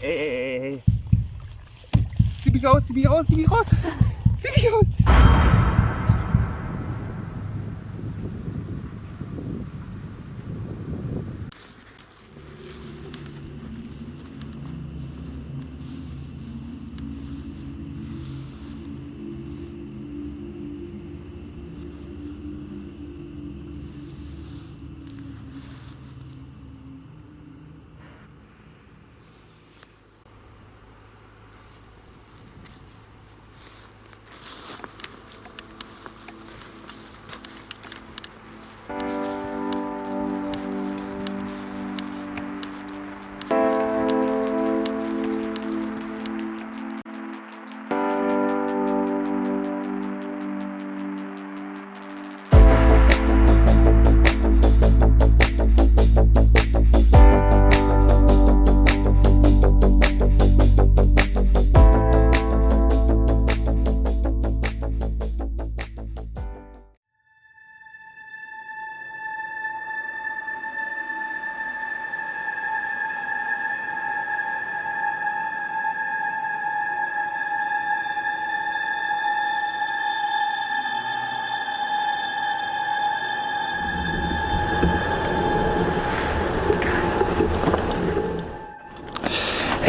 Ey, ey, ey. Zieh mich raus, zieh mich raus, zieh mich raus. Zieh mich raus.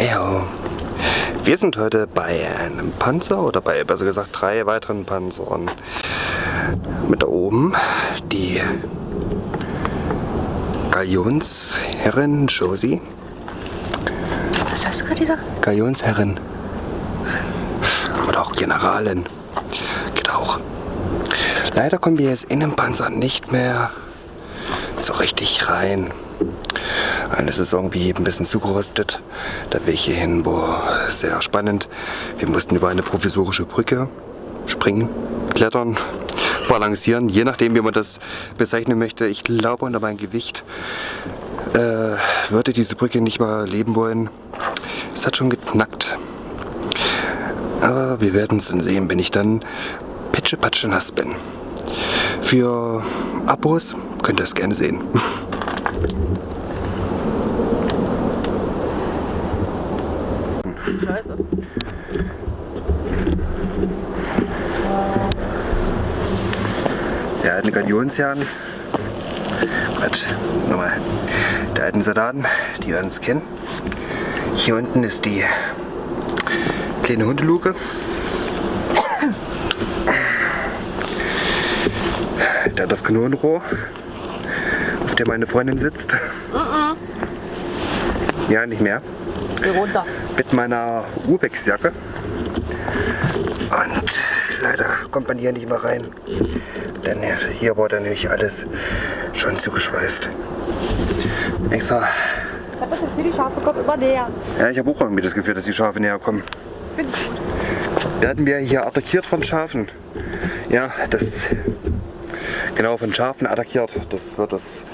Ja, wir sind heute bei einem Panzer oder bei besser gesagt drei weiteren Panzern. Mit da oben die Galionsherrin Josie. Was hast du gerade gesagt? Galionsherrin. Oder auch Generalin. Geht auch. Leider kommen wir jetzt in den Panzer nicht mehr so richtig rein. Eine ist irgendwie ein bisschen zugerostet. Der Weg hierhin war sehr spannend. Wir mussten über eine provisorische Brücke springen, klettern, balancieren, je nachdem wie man das bezeichnen möchte. Ich glaube unter meinem Gewicht äh, würde diese Brücke nicht mal leben wollen. Es hat schon geknackt. Aber wir werden es dann sehen, wenn ich dann pitschepatsche nass bin. Für Abos könnt ihr es gerne sehen. alten Galionsherren, Quatsch, nochmal, der alten Soldaten, die wir uns kennen. Hier unten ist die kleine Hundeluke. Da das Kanonenrohr, auf dem meine Freundin sitzt. Ja, nicht mehr. Geh runter. Mit meiner Urbex-Jacke. Und leider kommt man hier nicht mehr rein. Denn hier wurde nämlich alles schon zugeschweißt. Extra. Ich hab das Gefühl, die Schafe kommen immer näher. Ja, ich habe auch irgendwie das Gefühl, dass die Schafe näher kommen. Finde ich gut. Werden wir hier attackiert von Schafen? Ja, das genau von Schafen attackiert. Das wird das,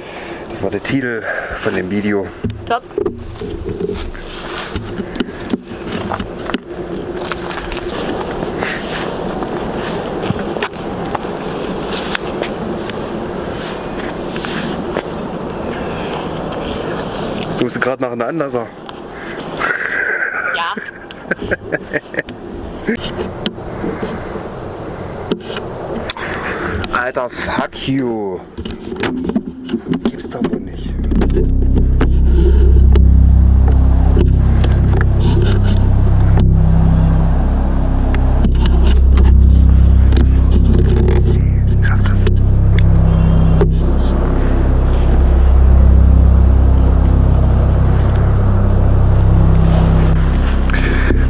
das war der Titel von dem Video. Top. Suchst du gerade nach einem Anlasser? Ja. Alter, fuck you. Gibt's doch wohl nicht. Schaff das.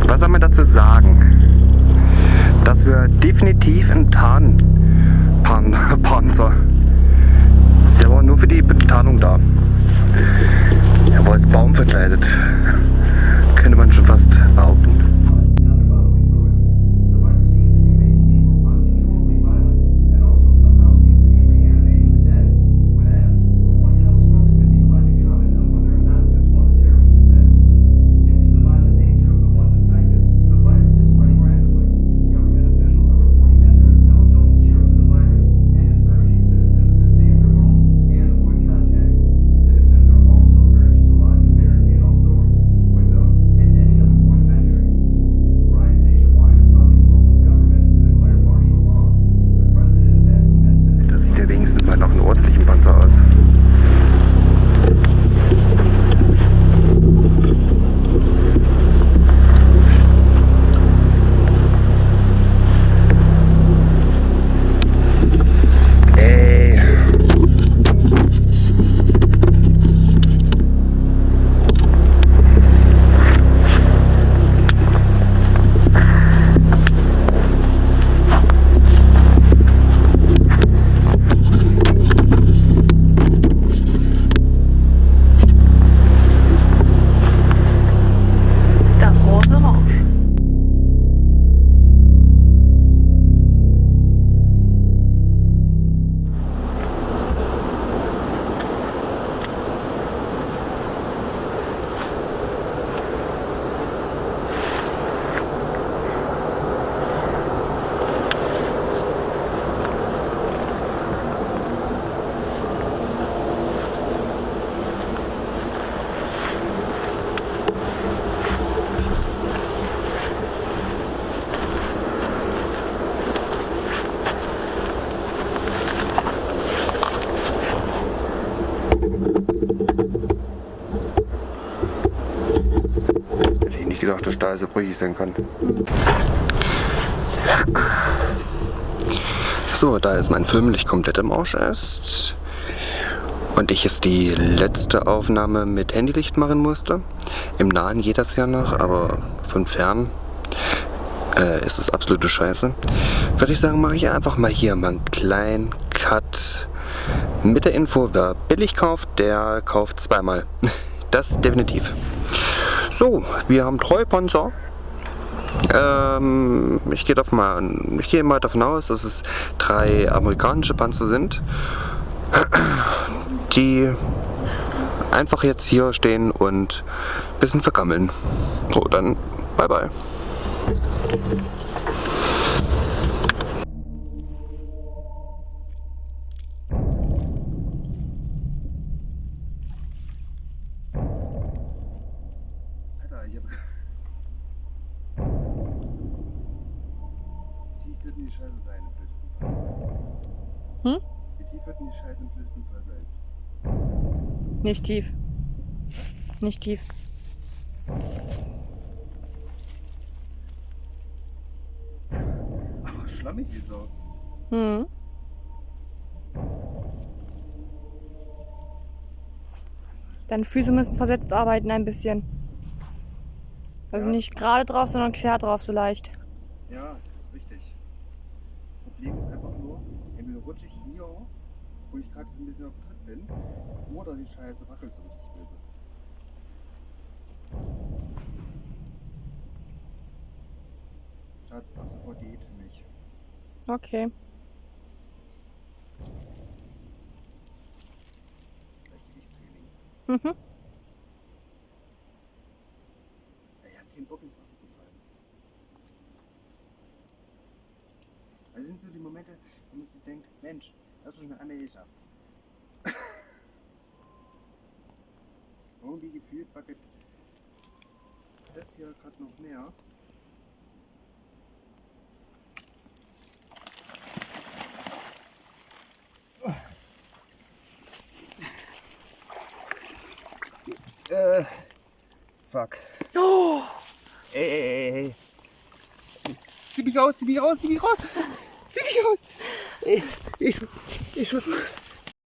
Was soll man dazu sagen? Dass wir definitiv einen Tarnpanzer. Der war nur für die Betarnung da. Er war als Baum verkleidet. Könnte man schon fast behaupten. links sieht man noch einen ordentlichen Panzer aus. Gedacht, dass Stahl so brüchig sein kann. So, da jetzt mein Film nicht komplett im Arsch ist und ich jetzt die letzte Aufnahme mit Handylicht machen musste, im Nahen geht das ja noch, aber von fern äh, ist es absolute Scheiße, würde ich sagen, mache ich einfach mal hier mal einen kleinen Cut mit der Info, wer billig kauft, der kauft zweimal. Das definitiv. So, wir haben Treupanzer. Ähm, ich gehe mal, ich mal davon aus, dass es drei amerikanische Panzer sind, die einfach jetzt hier stehen und ein bisschen vergammeln. So, dann bye bye. Die Scheiße sein im blödesten Fall? Hm? Wie tief wird denn die Scheiße im blödesten Fall sein? Nicht tief. Nicht tief. Aber schlammig wie so. Hm. Deine Füße müssen versetzt arbeiten ein bisschen. Also Ja. nicht gerade drauf, sondern quer drauf so leicht. Ja, ist. Problem ist einfach nur, entweder rutsche ich hier, wo ich gerade so ein bisschen auf dem Tritt bin, oder die Scheiße wackelt so richtig böse. Schatz, ab sofort Diät für mich. Okay. Gleichgewichtstraining. Mhm. Ja, ich habe keinen Bock ins Wasser zu fallen. Also das sind so die Momente, wo man sich denkt, Mensch, hast du schon einmal geschafft. Irgendwie gefühlt wackelt das hier gerade noch mehr. Äh, fuck. Oh, Ey, ey, ey, ey. Zieh mich raus, zieh mich raus, zieh mich raus. Zieh mich raus. Ey, ich, ich,